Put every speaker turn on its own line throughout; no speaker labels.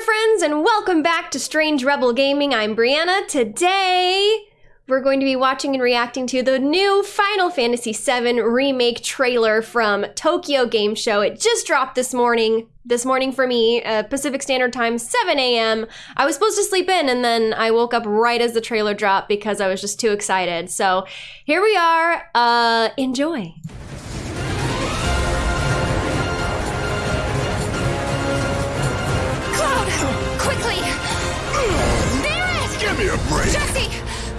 friends, and welcome back to Strange Rebel Gaming. I'm Briana. Today, we're going to be watching and reacting to the new Final Fantasy VII Remake trailer from Tokyo Game Show. It just dropped this morning. This morning for me, uh, Pacific Standard Time, 7 a.m. I was supposed to sleep in, and then I woke up right as the trailer dropped because I was just too excited. So here we are. Uh, enjoy.
Break.
Jesse!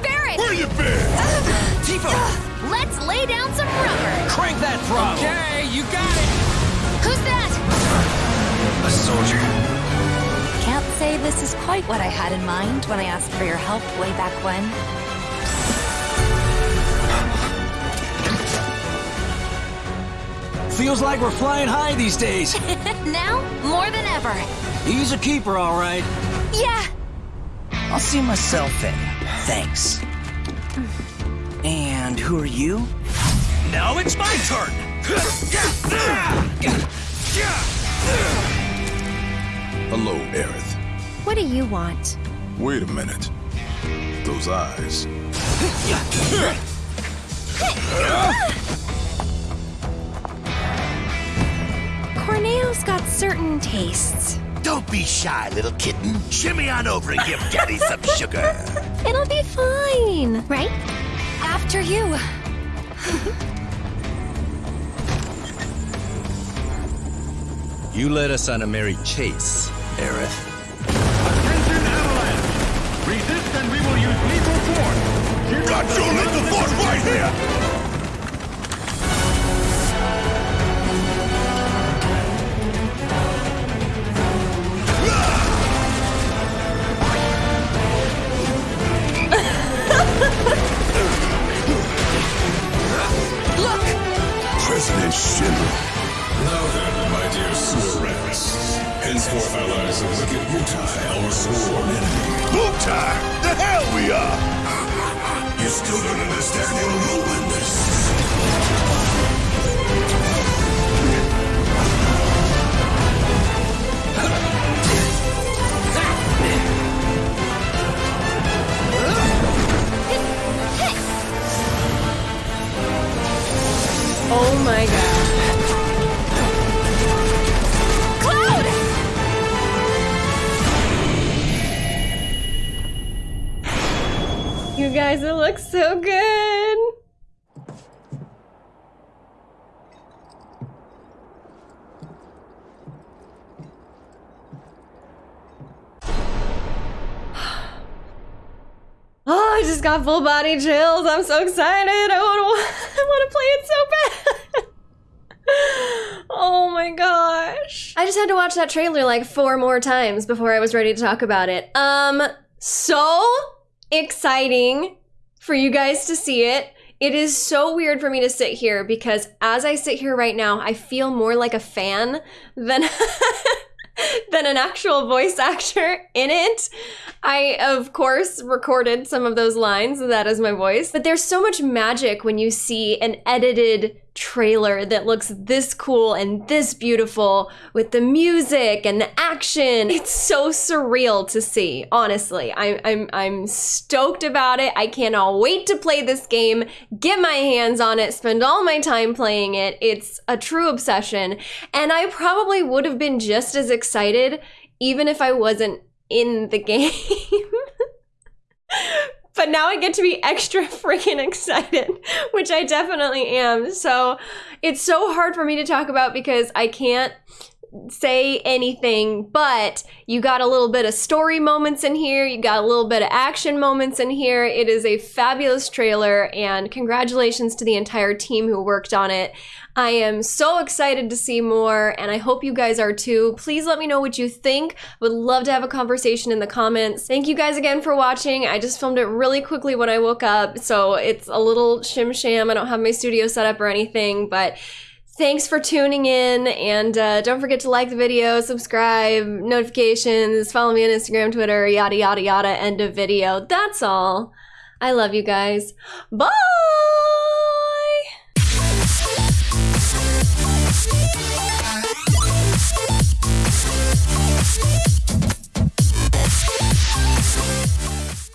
Barret!
Where you been?
Uh, Tifa,
Let's lay down some rubber!
crank that throttle. Okay, you got it.
Who's that?
A soldier.
Can't say this is quite what I had in mind when I asked for your help way back when.
Feels like we're flying high these days.
Now, more than ever.
He's a keeper, all right.
Yeah,
I'll see myself in. Thanks. And who are you?
Now it's my turn.
Hello, Aerith.
What do you want?
Wait a minute. Those eyes.
Corneo's got certain tastes.
Don't be shy, little kitten. Shimmy on over and give Daddy some sugar.
It'll be fine, right?
after you.
You led us on a merry chase, Aerith.
Attention, Avalanche! Resist and we will use lethal force!
Got your little force right here!
Henceforth allies of wicked Wutai, our sworn enemy.
Wutai! The hell we are!
You still don't understand your role in this.
Guys, it looks so good. Oh, I just got full body chills. I'm so excited. I want to I want to play it so bad. Oh my gosh. I just had to watch that trailer like four more times before I was ready to talk about it. Um, so exciting for you guys to see it. It is so weird for me to sit here because as I sit here right now, I feel more like a fan than than an actual voice actor in it. I, of course, recorded some of those lines. That is my voice. But there's so much magic when you see an edited trailer that looks this cool and this beautiful with the music and the action. It's so surreal to see, honestly. I, I'm, I'm stoked about it. I cannot wait to play this game, get my hands on it, spend all my time playing it. It's a true obsession. And I probably would have been just as excited even if I wasn't in the game. But now I get to be extra freaking excited, which I definitely am. So it's so hard for me to talk about because I can't say anything, but you got a little bit of story moments in here, you got a little bit of action moments in here. It is a fabulous trailer, and congratulations to the entire team who worked on it. I am so excited to see more, and I hope you guys are too. Please let me know what you think. Would love to have a conversation in the comments. Thank you guys again for watching. I just filmed it really quickly when I woke up, so it's a little shim sham. I don't have my studio set up or anything, but thanks for tuning in, and uh, don't forget to like the video, subscribe, notifications, follow me on Instagram, Twitter, yada yada yada. End of video. That's all. I love you guys. Bye!